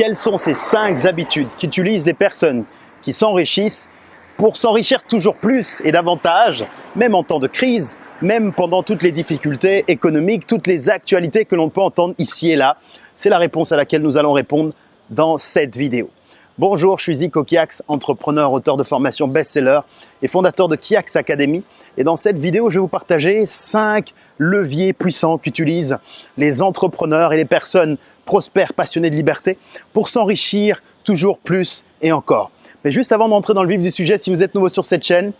quelles sont ces cinq habitudes qu'utilisent les personnes qui s'enrichissent pour s'enrichir toujours plus et davantage, même en temps de crise, même pendant toutes les difficultés économiques, toutes les actualités que l'on peut entendre ici et là? C'est la réponse à laquelle nous allons répondre dans cette vidéo. Bonjour, je suis Zico Kiax, entrepreneur, auteur de formation best-seller et fondateur de Kiax Academy. Et dans cette vidéo, je vais vous partager 5 levier puissant qu'utilisent les entrepreneurs et les personnes prospères, passionnées de liberté pour s'enrichir toujours plus et encore. Mais juste avant d'entrer dans le vif du sujet, si vous êtes nouveau sur cette chaîne,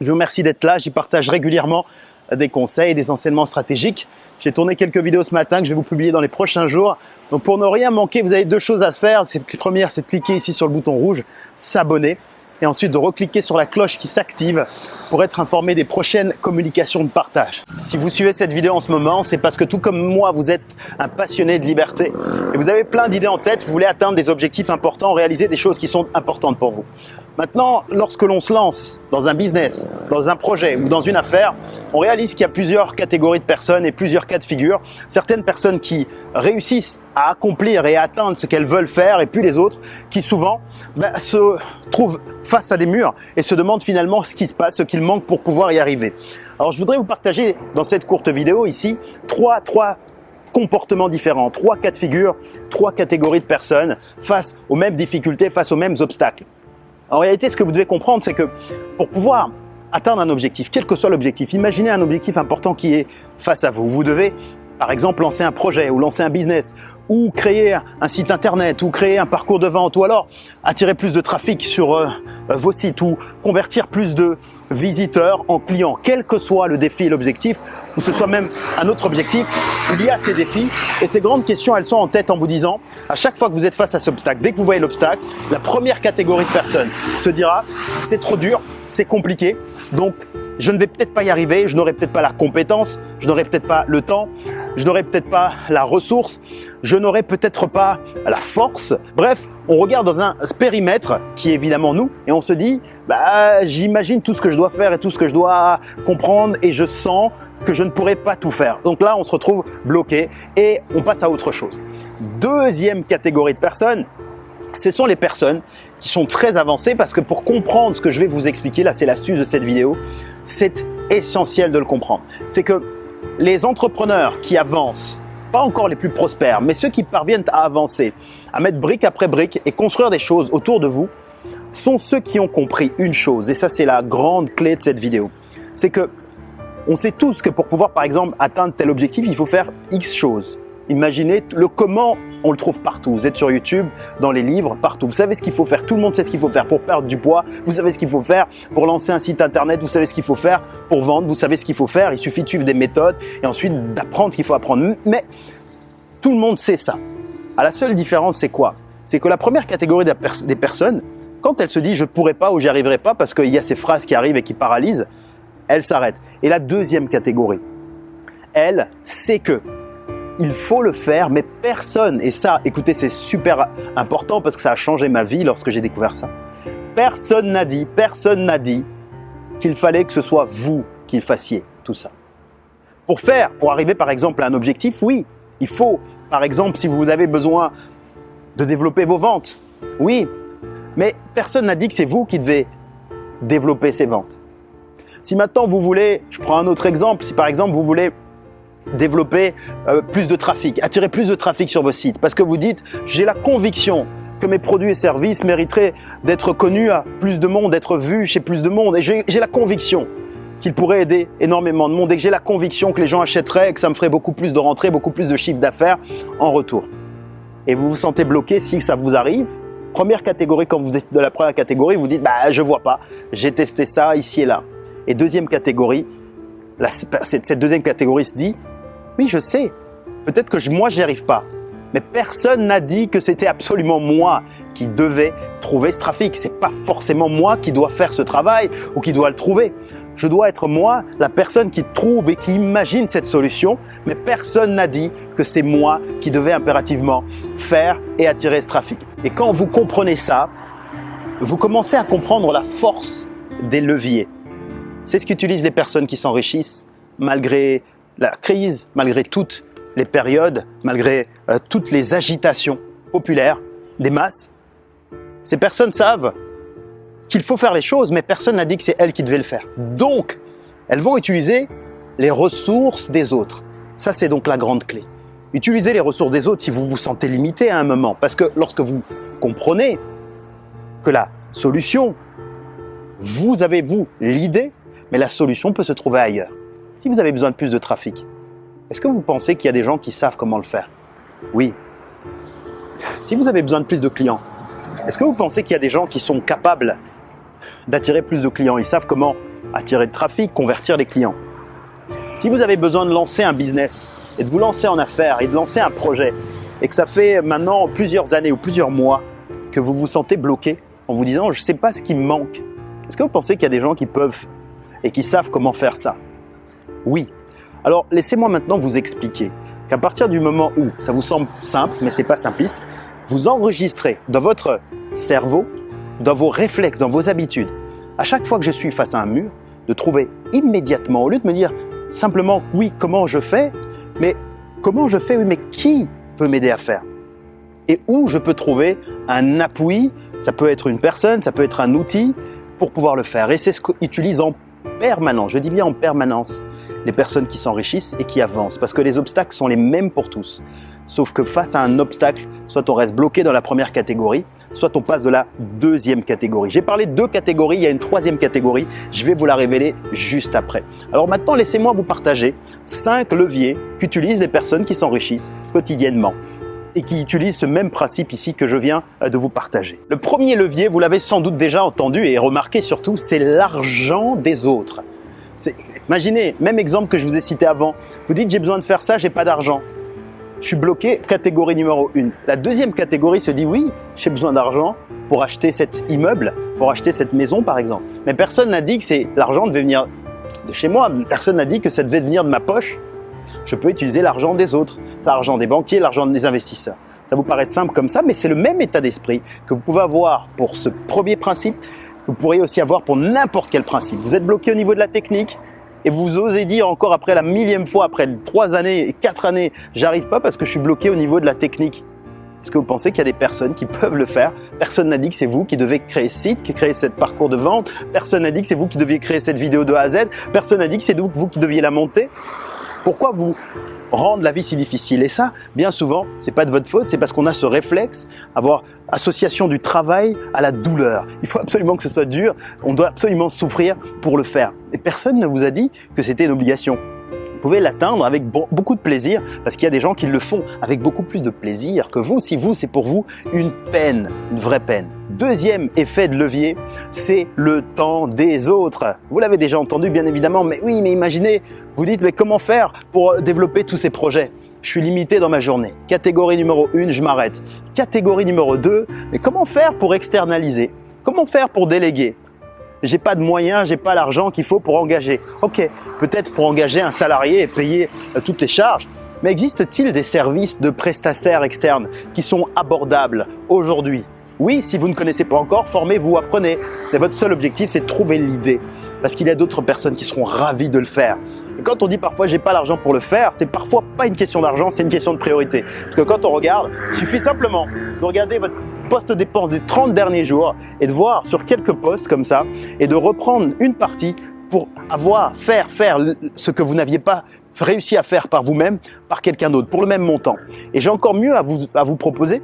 je vous remercie d'être là. J'y partage régulièrement des conseils, des enseignements stratégiques. J'ai tourné quelques vidéos ce matin que je vais vous publier dans les prochains jours. Donc pour ne rien manquer, vous avez deux choses à faire. La première, c'est de cliquer ici sur le bouton rouge, s'abonner et ensuite de recliquer sur la cloche qui s'active pour être informé des prochaines communications de partage. Si vous suivez cette vidéo en ce moment, c'est parce que tout comme moi, vous êtes un passionné de liberté et vous avez plein d'idées en tête, vous voulez atteindre des objectifs importants, réaliser des choses qui sont importantes pour vous. Maintenant, lorsque l'on se lance dans un business, dans un projet ou dans une affaire, on réalise qu'il y a plusieurs catégories de personnes et plusieurs cas de figure. Certaines personnes qui réussissent à accomplir et à atteindre ce qu'elles veulent faire et puis les autres qui souvent ben, se trouvent face à des murs et se demandent finalement ce qui se passe, ce qu'il manque pour pouvoir y arriver. Alors je voudrais vous partager dans cette courte vidéo ici trois, trois comportements différents, trois cas de figure, trois catégories de personnes face aux mêmes difficultés, face aux mêmes obstacles. En réalité, ce que vous devez comprendre, c'est que pour pouvoir atteindre un objectif, quel que soit l'objectif, imaginez un objectif important qui est face à vous. Vous devez par exemple lancer un projet ou lancer un business ou créer un site internet ou créer un parcours de vente ou alors attirer plus de trafic sur euh, vos sites ou convertir plus de visiteurs en clients, quel que soit le défi et l'objectif, ou ce soit même un autre objectif, il y a ces défis. Et ces grandes questions, elles sont en tête en vous disant, à chaque fois que vous êtes face à cet obstacle, dès que vous voyez l'obstacle, la première catégorie de personnes se dira, c'est trop dur, c'est compliqué, donc je ne vais peut-être pas y arriver, je n'aurai peut-être pas la compétence, je n'aurai peut-être pas le temps, je n'aurai peut-être pas la ressource, je n'aurai peut-être pas la force. Bref, on regarde dans un périmètre qui est évidemment nous et on se dit, bah, j'imagine tout ce que je dois faire et tout ce que je dois comprendre et je sens que je ne pourrai pas tout faire. Donc là, on se retrouve bloqué et on passe à autre chose. Deuxième catégorie de personnes, ce sont les personnes qui sont très avancées parce que pour comprendre ce que je vais vous expliquer, là c'est l'astuce de cette vidéo, c'est essentiel de le comprendre. C'est que les entrepreneurs qui avancent, pas encore les plus prospères, mais ceux qui parviennent à avancer, à mettre brique après brique et construire des choses autour de vous, sont ceux qui ont compris une chose, et ça c'est la grande clé de cette vidéo, c'est que on sait tous que pour pouvoir par exemple atteindre tel objectif, il faut faire X choses. Imaginez le comment, on le trouve partout. Vous êtes sur YouTube, dans les livres, partout. Vous savez ce qu'il faut faire. Tout le monde sait ce qu'il faut faire pour perdre du poids. Vous savez ce qu'il faut faire pour lancer un site internet. Vous savez ce qu'il faut faire pour vendre. Vous savez ce qu'il faut faire. Il suffit de suivre des méthodes et ensuite d'apprendre ce qu'il faut apprendre. Mais tout le monde sait ça. À la seule différence, c'est quoi? C'est que la première catégorie des personnes, quand elle se dit je ne pourrai pas ou j'y arriverai pas parce qu'il y a ces phrases qui arrivent et qui paralysent, elle s'arrête. Et la deuxième catégorie, elle sait que il faut le faire, mais personne, et ça, écoutez, c'est super important parce que ça a changé ma vie lorsque j'ai découvert ça. Personne n'a dit, personne n'a dit qu'il fallait que ce soit vous qui fassiez tout ça. Pour faire, pour arriver par exemple à un objectif, oui, il faut, par exemple, si vous avez besoin de développer vos ventes, oui, mais personne n'a dit que c'est vous qui devez développer ces ventes. Si maintenant vous voulez, je prends un autre exemple, si par exemple vous voulez développer euh, plus de trafic, attirer plus de trafic sur vos sites parce que vous dites j'ai la conviction que mes produits et services mériteraient d'être connus à plus de monde, d'être vus chez plus de monde et j'ai la conviction qu'ils pourraient aider énormément de monde et que j'ai la conviction que les gens achèteraient et que ça me ferait beaucoup plus de rentrées, beaucoup plus de chiffre d'affaires en retour. Et vous vous sentez bloqué si ça vous arrive. Première catégorie, quand vous êtes de la première catégorie, vous dites bah je vois pas, j'ai testé ça ici et là. Et deuxième catégorie, cette deuxième catégorie se dit oui, je sais. Peut-être que moi, je n'y arrive pas. Mais personne n'a dit que c'était absolument moi qui devais trouver ce trafic. C'est pas forcément moi qui dois faire ce travail ou qui dois le trouver. Je dois être moi, la personne qui trouve et qui imagine cette solution, mais personne n'a dit que c'est moi qui devais impérativement faire et attirer ce trafic. Et quand vous comprenez ça, vous commencez à comprendre la force des leviers. C'est ce qu'utilisent les personnes qui s'enrichissent malgré la crise, malgré toutes les périodes, malgré euh, toutes les agitations populaires, des masses, ces personnes savent qu'il faut faire les choses, mais personne n'a dit que c'est elles qui devaient le faire. Donc, elles vont utiliser les ressources des autres. Ça, c'est donc la grande clé. Utilisez les ressources des autres si vous vous sentez limité à un moment. Parce que lorsque vous comprenez que la solution, vous avez, vous, l'idée, mais la solution peut se trouver ailleurs. Si vous avez besoin de plus de trafic, est-ce que vous pensez qu'il y a des gens qui savent comment le faire Oui. Si vous avez besoin de plus de clients, est-ce que vous pensez qu'il y a des gens qui sont capables d'attirer plus de clients? Ils savent comment attirer de trafic, convertir les clients. Si vous avez besoin de lancer un business et de vous lancer en affaires et de lancer un projet et que ça fait maintenant plusieurs années ou plusieurs mois que vous vous sentez bloqué en vous disant je ne sais pas ce qui me manque, est-ce que vous pensez qu'il y a des gens qui peuvent et qui savent comment faire ça? Oui. Alors laissez-moi maintenant vous expliquer qu'à partir du moment où ça vous semble simple, mais c'est pas simpliste, vous enregistrez dans votre cerveau, dans vos réflexes, dans vos habitudes, à chaque fois que je suis face à un mur, de trouver immédiatement, au lieu de me dire simplement oui, comment je fais, mais comment je fais, oui, mais qui peut m'aider à faire? Et où je peux trouver un appui, ça peut être une personne, ça peut être un outil pour pouvoir le faire. Et c'est ce qu'utilisent en permanence, je dis bien en permanence, les personnes qui s'enrichissent et qui avancent. Parce que les obstacles sont les mêmes pour tous. Sauf que face à un obstacle, soit on reste bloqué dans la première catégorie, soit on passe de la deuxième catégorie. J'ai parlé de deux catégories, il y a une troisième catégorie, je vais vous la révéler juste après. Alors maintenant, laissez-moi vous partager cinq leviers qu'utilisent les personnes qui s'enrichissent quotidiennement et qui utilisent ce même principe ici que je viens euh, de vous partager. Le premier levier, vous l'avez sans doute déjà entendu et remarqué surtout, c'est l'argent des autres. Imaginez, même exemple que je vous ai cité avant, vous dites j'ai besoin de faire ça, j'ai pas d'argent je suis bloqué, catégorie numéro 1. La deuxième catégorie se dit oui, j'ai besoin d'argent pour acheter cet immeuble, pour acheter cette maison par exemple. Mais personne n'a dit que l'argent devait venir de chez moi, personne n'a dit que ça devait venir de ma poche. Je peux utiliser l'argent des autres, l'argent des banquiers, l'argent des investisseurs. Ça vous paraît simple comme ça, mais c'est le même état d'esprit que vous pouvez avoir pour ce premier principe, que vous pourriez aussi avoir pour n'importe quel principe. Vous êtes bloqué au niveau de la technique, et vous osez dire encore après la millième fois, après trois années et quatre années, j'arrive pas parce que je suis bloqué au niveau de la technique. Est-ce que vous pensez qu'il y a des personnes qui peuvent le faire? Personne n'a dit que c'est vous qui devez créer ce site, qui créer ce parcours de vente. Personne n'a dit que c'est vous qui deviez créer cette vidéo de A à Z. Personne n'a dit que c'est vous qui deviez la monter. Pourquoi vous rendre la vie si difficile. Et ça, bien souvent, c'est pas de votre faute, c'est parce qu'on a ce réflexe, avoir association du travail à la douleur. Il faut absolument que ce soit dur, on doit absolument souffrir pour le faire. Et personne ne vous a dit que c'était une obligation. Vous pouvez l'atteindre avec beaucoup de plaisir parce qu'il y a des gens qui le font avec beaucoup plus de plaisir que vous si vous, c'est pour vous une peine, une vraie peine. Deuxième effet de levier, c'est le temps des autres. Vous l'avez déjà entendu bien évidemment, mais oui, mais imaginez, vous dites mais comment faire pour développer tous ces projets? Je suis limité dans ma journée. Catégorie numéro 1, je m'arrête. Catégorie numéro 2, mais comment faire pour externaliser? Comment faire pour déléguer? J'ai pas de moyens, j'ai pas l'argent qu'il faut pour engager. Ok, peut-être pour engager un salarié et payer euh, toutes les charges. Mais existe-t-il des services de prestataires externes qui sont abordables aujourd'hui? Oui, si vous ne connaissez pas encore, formez-vous, apprenez. Mais votre seul objectif, c'est de trouver l'idée. Parce qu'il y a d'autres personnes qui seront ravies de le faire. Et quand on dit parfois j'ai pas l'argent pour le faire, c'est parfois pas une question d'argent, c'est une question de priorité. Parce que quand on regarde, il suffit simplement de regarder votre poste dépense des 30 derniers jours et de voir sur quelques postes comme ça et de reprendre une partie pour avoir, faire, faire ce que vous n'aviez pas réussi à faire par vous-même, par quelqu'un d'autre, pour le même montant. Et j'ai encore mieux à vous, à vous proposer,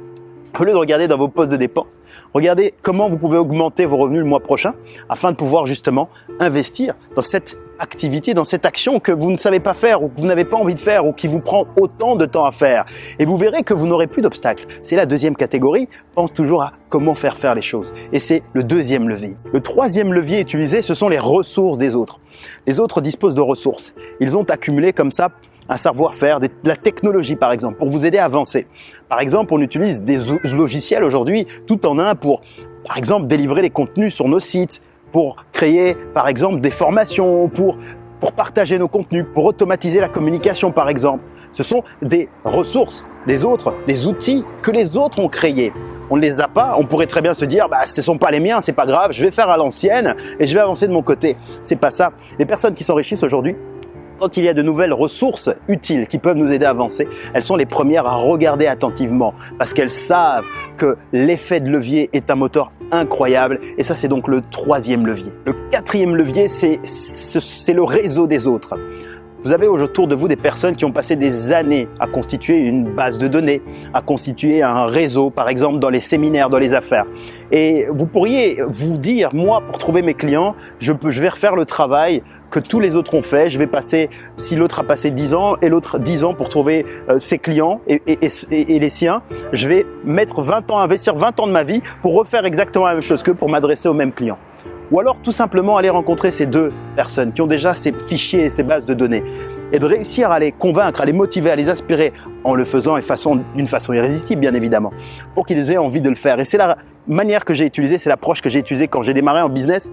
au lieu de regarder dans vos postes de dépenses, regardez comment vous pouvez augmenter vos revenus le mois prochain afin de pouvoir justement investir dans cette activité, dans cette action que vous ne savez pas faire ou que vous n'avez pas envie de faire ou qui vous prend autant de temps à faire. Et vous verrez que vous n'aurez plus d'obstacles. C'est la deuxième catégorie. Pense toujours à comment faire faire les choses. Et c'est le deuxième levier. Le troisième levier utilisé, ce sont les ressources des autres. Les autres disposent de ressources. Ils ont accumulé comme ça un savoir-faire, de la technologie par exemple, pour vous aider à avancer. Par exemple, on utilise des logiciels aujourd'hui tout en un pour, par exemple, délivrer les contenus sur nos sites, pour créer par exemple des formations, pour, pour partager nos contenus, pour automatiser la communication par exemple. Ce sont des ressources des autres, des outils que les autres ont créés. On ne les a pas, on pourrait très bien se dire bah ce sont pas les miens, c'est pas grave, je vais faire à l'ancienne et je vais avancer de mon côté. C'est pas ça. Les personnes qui s'enrichissent aujourd'hui quand il y a de nouvelles ressources utiles qui peuvent nous aider à avancer, elles sont les premières à regarder attentivement parce qu'elles savent que l'effet de levier est un moteur incroyable et ça c'est donc le troisième levier. Le quatrième levier c'est le réseau des autres. Vous avez autour de vous des personnes qui ont passé des années à constituer une base de données, à constituer un réseau, par exemple dans les séminaires, dans les affaires. Et vous pourriez vous dire, moi, pour trouver mes clients, je, peux, je vais refaire le travail que tous les autres ont fait. Je vais passer, si l'autre a passé 10 ans et l'autre 10 ans pour trouver euh, ses clients et, les siens, je vais mettre 20 ans, investir 20 ans de ma vie pour refaire exactement la même chose que pour m'adresser aux mêmes clients. Ou alors tout simplement aller rencontrer ces deux personnes qui ont déjà ces fichiers et ces bases de données et de réussir à les convaincre, à les motiver, à les inspirer en le faisant d'une façon irrésistible bien évidemment, pour qu'ils aient envie de le faire. Et c'est la manière que j'ai utilisée, c'est l'approche que j'ai utilisée quand j'ai démarré en business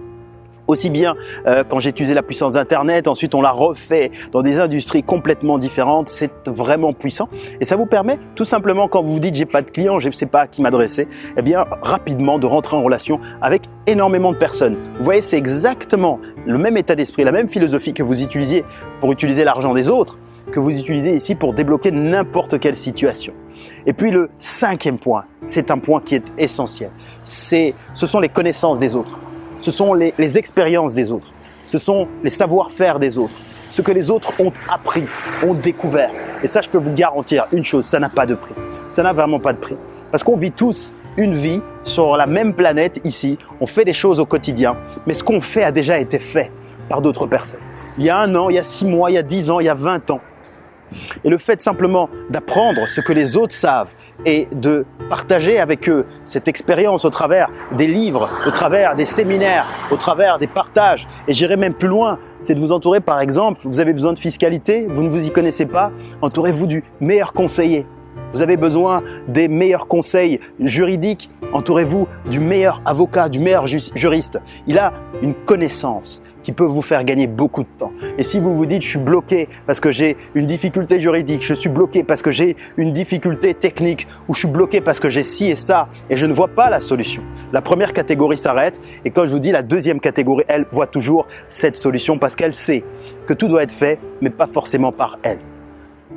aussi bien euh, quand j'ai utilisé la puissance d'Internet, ensuite on l'a refait dans des industries complètement différentes, c'est vraiment puissant. Et ça vous permet tout simplement quand vous vous dites j'ai pas de clients, je ne sais pas à qui m'adresser, eh bien rapidement de rentrer en relation avec énormément de personnes. Vous voyez, c'est exactement le même état d'esprit, la même philosophie que vous utilisiez pour utiliser l'argent des autres, que vous utilisez ici pour débloquer n'importe quelle situation. Et puis le cinquième point, c'est un point qui est essentiel, c'est ce sont les connaissances des autres ce sont les, expériences des autres, ce sont les savoir-faire des autres, ce que les autres ont appris, ont découvert. Et ça, je peux vous garantir une chose, ça n'a pas de prix. Ça n'a vraiment pas de prix. Parce qu'on vit tous une vie sur la même planète ici, on fait des choses au quotidien, mais ce qu'on fait a déjà été fait par d'autres personnes. Il y a un an, il y a six mois, il y a dix ans, il y a vingt ans. Et le fait simplement d'apprendre ce que les autres savent et de partager avec eux cette expérience au travers des livres, au travers des séminaires, au travers des partages. Et j'irai même plus loin, c'est de vous entourer par exemple, vous avez besoin de fiscalité, vous ne vous y connaissez pas, entourez-vous du meilleur conseiller. Vous avez besoin des meilleurs conseils juridiques, entourez-vous du meilleur avocat, du meilleur juriste. Il a une connaissance, qui peut vous faire gagner beaucoup de temps. Et si vous vous dites, je suis bloqué parce que j'ai une difficulté juridique, je suis bloqué parce que j'ai une difficulté technique, ou je suis bloqué parce que j'ai ci et ça, et je ne vois pas la solution. La première catégorie s'arrête, et quand je vous dis, la deuxième catégorie, elle voit toujours cette solution parce qu'elle sait que tout doit être fait, mais pas forcément par elle.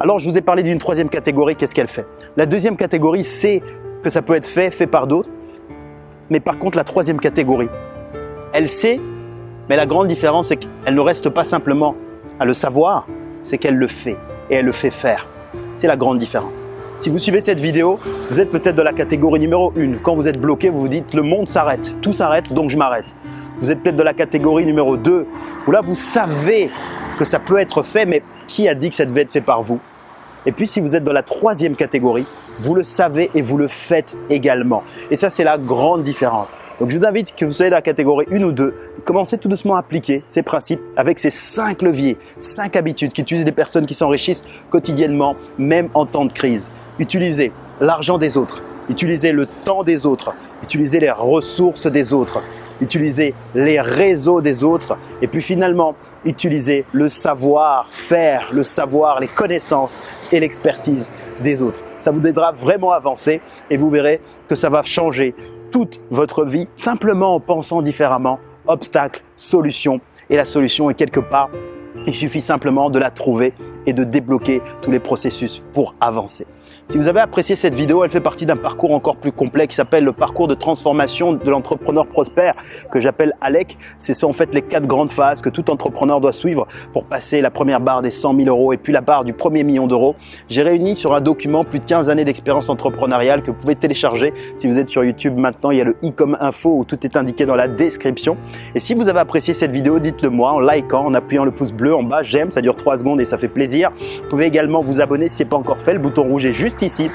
Alors, je vous ai parlé d'une troisième catégorie, qu'est-ce qu'elle fait? La deuxième catégorie sait que ça peut être fait, fait par d'autres, mais par contre, la troisième catégorie, elle sait mais la grande différence, c'est qu'elle ne reste pas simplement à le savoir, c'est qu'elle le fait et elle le fait faire. C'est la grande différence. Si vous suivez cette vidéo, vous êtes peut-être de la catégorie numéro 1. Quand vous êtes bloqué, vous vous dites le monde s'arrête, tout s'arrête, donc je m'arrête. Vous êtes peut-être de la catégorie numéro 2, où là vous savez que ça peut être fait, mais qui a dit que ça devait être fait par vous? Et puis si vous êtes dans la troisième catégorie, vous le savez et vous le faites également. Et ça, c'est la grande différence. Donc je vous invite que vous soyez dans la catégorie 1 ou 2, commencez tout doucement à appliquer ces principes avec ces 5 leviers, 5 habitudes qu'utilisent des personnes qui s'enrichissent quotidiennement, même en temps de crise. Utilisez l'argent des autres, utilisez le temps des autres, utilisez les ressources des autres, utilisez les réseaux des autres et puis finalement, utilisez le savoir-faire, le savoir, les connaissances et l'expertise des autres. Ça vous aidera vraiment à avancer et vous verrez que ça va changer toute votre vie simplement en pensant différemment. Obstacle, solution. Et la solution est quelque part. Il suffit simplement de la trouver et de débloquer tous les processus pour avancer. Si vous avez apprécié cette vidéo, elle fait partie d'un parcours encore plus complet qui s'appelle le parcours de transformation de l'entrepreneur prospère que j'appelle ALEC. Ce sont en fait les quatre grandes phases que tout entrepreneur doit suivre pour passer la première barre des 100 000 euros et puis la barre du premier million d'euros. J'ai réuni sur un document plus de 15 années d'expérience entrepreneuriale que vous pouvez télécharger. Si vous êtes sur YouTube maintenant, il y a le i comme info où tout est indiqué dans la description. Et si vous avez apprécié cette vidéo, dites-le moi en likant, en appuyant le pouce bleu en bas, j'aime, ça dure 3 secondes et ça fait plaisir. Vous pouvez également vous abonner si ce n'est pas encore fait, le bouton rouge est juste ici.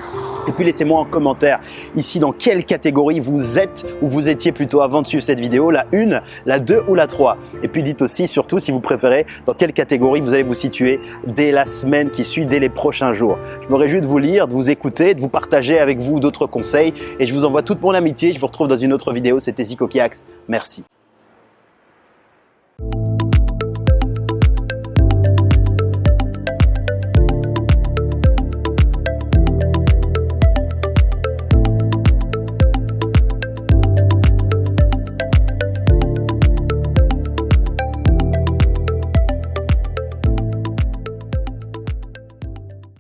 Et puis laissez-moi en commentaire ici dans quelle catégorie vous êtes ou vous étiez plutôt avant de suivre cette vidéo, la 1, la 2 ou la 3. Et puis dites aussi surtout si vous préférez dans quelle catégorie vous allez vous situer dès la semaine qui suit, dès les prochains jours. Je me réjouis de vous lire, de vous écouter, de vous partager avec vous d'autres conseils et je vous envoie toute mon amitié. Je vous retrouve dans une autre vidéo. C'était Zico Kiax. Merci.